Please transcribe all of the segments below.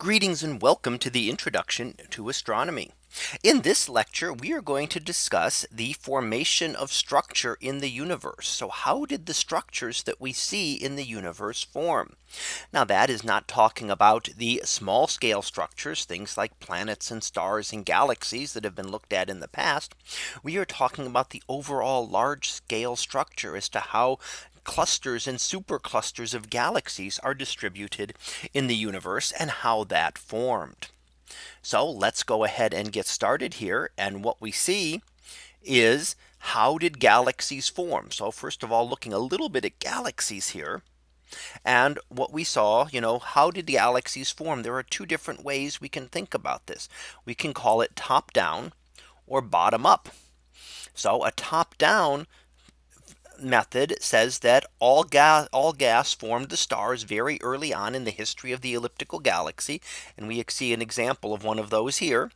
Greetings and welcome to the introduction to astronomy. In this lecture, we are going to discuss the formation of structure in the universe. So how did the structures that we see in the universe form? Now that is not talking about the small scale structures, things like planets and stars and galaxies that have been looked at in the past. We are talking about the overall large scale structure as to how clusters and superclusters of galaxies are distributed in the universe and how that formed. So let's go ahead and get started here. And what we see is how did galaxies form? So first of all, looking a little bit at galaxies here. And what we saw, you know, how did the galaxies form? There are two different ways we can think about this. We can call it top down or bottom up. So a top down method says that all gas all gas formed the stars very early on in the history of the elliptical galaxy. And we see an example of one of those here.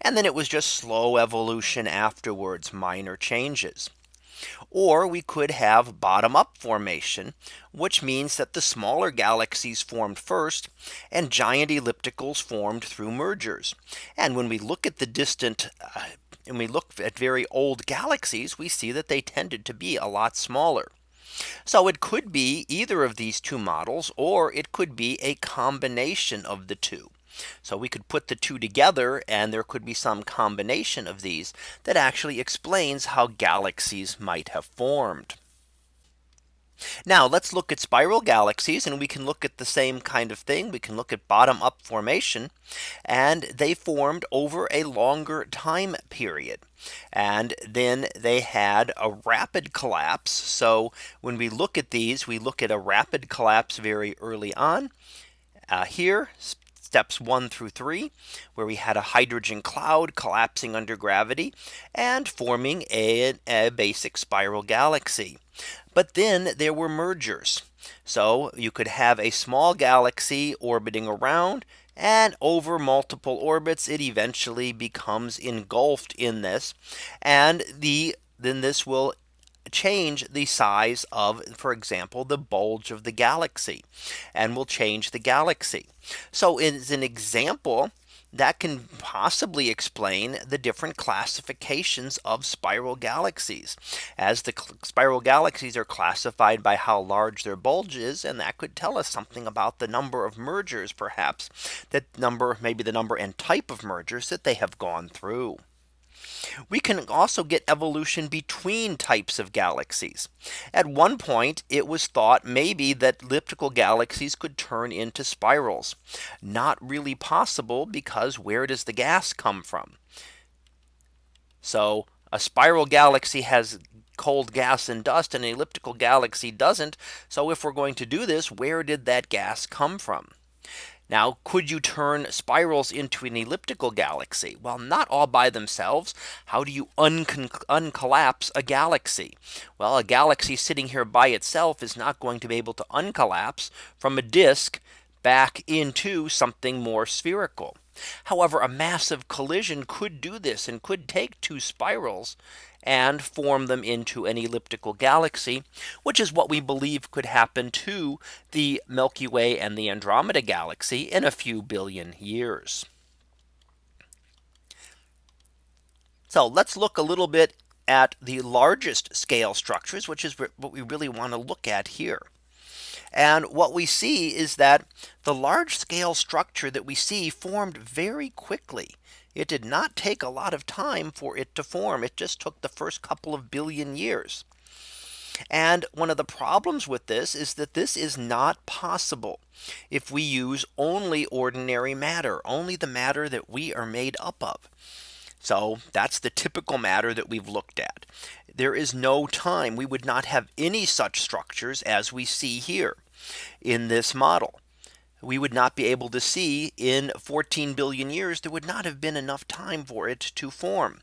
And then it was just slow evolution afterwards, minor changes. Or we could have bottom up formation, which means that the smaller galaxies formed first and giant ellipticals formed through mergers. And when we look at the distant uh, and we look at very old galaxies, we see that they tended to be a lot smaller. So it could be either of these two models, or it could be a combination of the two. So we could put the two together and there could be some combination of these that actually explains how galaxies might have formed. Now let's look at spiral galaxies and we can look at the same kind of thing. We can look at bottom up formation and they formed over a longer time period. And then they had a rapid collapse. So when we look at these, we look at a rapid collapse very early on. Uh, here steps one through three, where we had a hydrogen cloud collapsing under gravity and forming a, a basic spiral galaxy. But then there were mergers. So you could have a small galaxy orbiting around and over multiple orbits it eventually becomes engulfed in this and the then this will change the size of, for example, the bulge of the galaxy and will change the galaxy. So as an example, that can possibly explain the different classifications of spiral galaxies as the spiral galaxies are classified by how large their bulge is and that could tell us something about the number of mergers perhaps that number maybe the number and type of mergers that they have gone through. We can also get evolution between types of galaxies. At one point, it was thought maybe that elliptical galaxies could turn into spirals. Not really possible because where does the gas come from? So a spiral galaxy has cold gas and dust and an elliptical galaxy doesn't. So if we're going to do this, where did that gas come from? Now, could you turn spirals into an elliptical galaxy? Well, not all by themselves. How do you uncollapse a galaxy? Well, a galaxy sitting here by itself is not going to be able to uncollapse from a disk back into something more spherical. However, a massive collision could do this and could take two spirals and form them into an elliptical galaxy, which is what we believe could happen to the Milky Way and the Andromeda galaxy in a few billion years. So let's look a little bit at the largest scale structures, which is what we really want to look at here. And what we see is that the large scale structure that we see formed very quickly. It did not take a lot of time for it to form. It just took the first couple of billion years. And one of the problems with this is that this is not possible if we use only ordinary matter, only the matter that we are made up of. So that's the typical matter that we've looked at. There is no time we would not have any such structures as we see here in this model we would not be able to see in 14 billion years there would not have been enough time for it to form.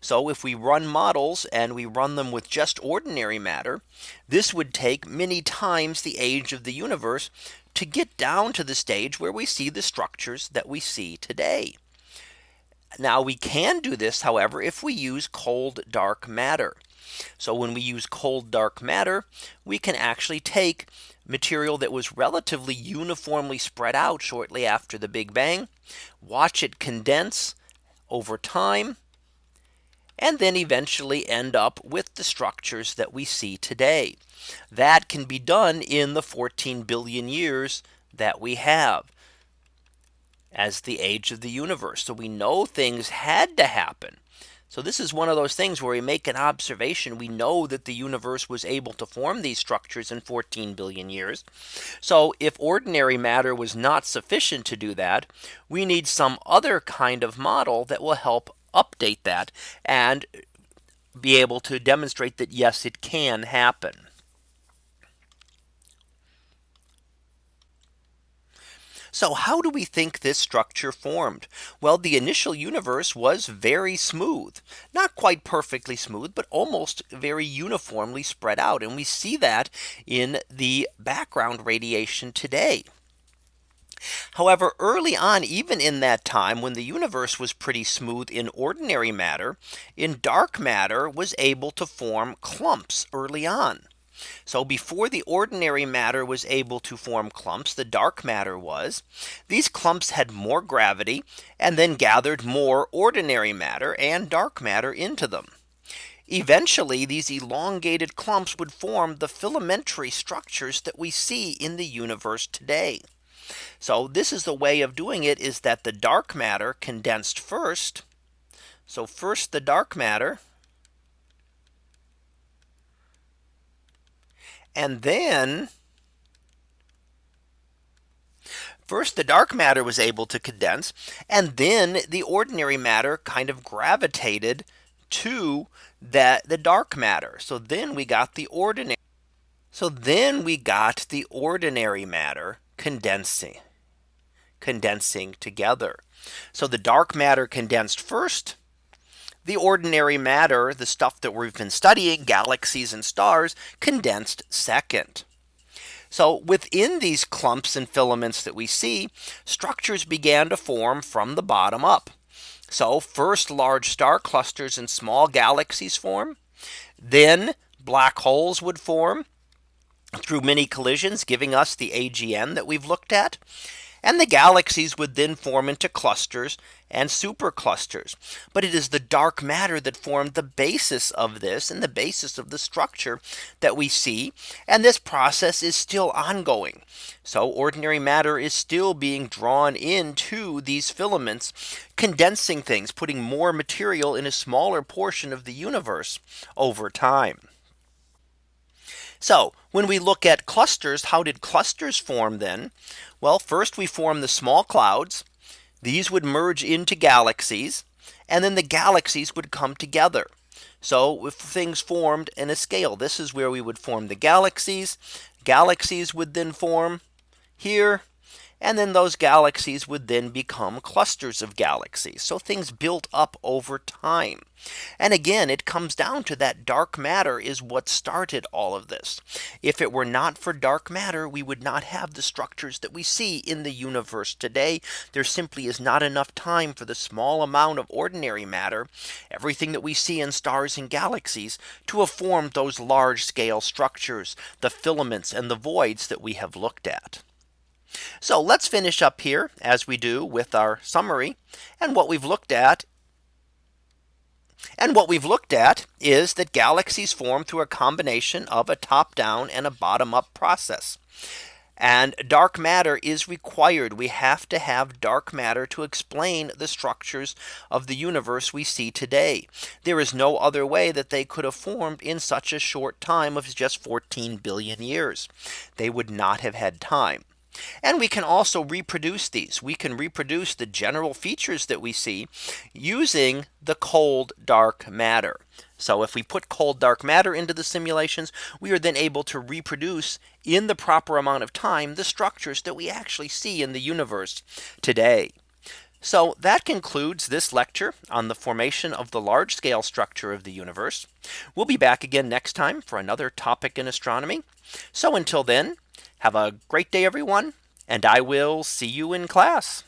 So if we run models and we run them with just ordinary matter, this would take many times the age of the universe to get down to the stage where we see the structures that we see today. Now we can do this, however, if we use cold dark matter. So when we use cold dark matter, we can actually take material that was relatively uniformly spread out shortly after the Big Bang, watch it condense over time, and then eventually end up with the structures that we see today. That can be done in the 14 billion years that we have as the age of the universe. So we know things had to happen. So this is one of those things where we make an observation. We know that the universe was able to form these structures in 14 billion years. So if ordinary matter was not sufficient to do that, we need some other kind of model that will help update that and be able to demonstrate that yes, it can happen. So how do we think this structure formed? Well, the initial universe was very smooth, not quite perfectly smooth, but almost very uniformly spread out. And we see that in the background radiation today. However, early on, even in that time when the universe was pretty smooth in ordinary matter, in dark matter was able to form clumps early on. So before the ordinary matter was able to form clumps, the dark matter was. These clumps had more gravity and then gathered more ordinary matter and dark matter into them. Eventually, these elongated clumps would form the filamentary structures that we see in the universe today. So this is the way of doing it is that the dark matter condensed first. So first the dark matter And then First, the dark matter was able to condense, and then the ordinary matter kind of gravitated to that the dark matter. So then we got the ordinary. So then we got the ordinary matter condensing, condensing together. So the dark matter condensed first, the ordinary matter, the stuff that we've been studying, galaxies and stars, condensed second. So within these clumps and filaments that we see, structures began to form from the bottom up. So first large star clusters and small galaxies form. Then black holes would form through many collisions, giving us the AGN that we've looked at and the galaxies would then form into clusters and superclusters. But it is the dark matter that formed the basis of this and the basis of the structure that we see. And this process is still ongoing. So ordinary matter is still being drawn into these filaments, condensing things, putting more material in a smaller portion of the universe over time. So when we look at clusters, how did clusters form then? Well, first we form the small clouds. These would merge into galaxies and then the galaxies would come together. So if things formed in a scale, this is where we would form the galaxies. Galaxies would then form here and then those galaxies would then become clusters of galaxies. So things built up over time. And again, it comes down to that dark matter is what started all of this. If it were not for dark matter, we would not have the structures that we see in the universe today. There simply is not enough time for the small amount of ordinary matter, everything that we see in stars and galaxies to have formed those large scale structures, the filaments and the voids that we have looked at. So let's finish up here as we do with our summary and what we've looked at. And what we've looked at is that galaxies form through a combination of a top down and a bottom up process. And dark matter is required. We have to have dark matter to explain the structures of the universe we see today. There is no other way that they could have formed in such a short time of just 14 billion years. They would not have had time. And we can also reproduce these. We can reproduce the general features that we see using the cold dark matter. So if we put cold dark matter into the simulations, we are then able to reproduce in the proper amount of time the structures that we actually see in the universe today. So that concludes this lecture on the formation of the large scale structure of the universe. We'll be back again next time for another topic in astronomy. So until then, have a great day, everyone, and I will see you in class.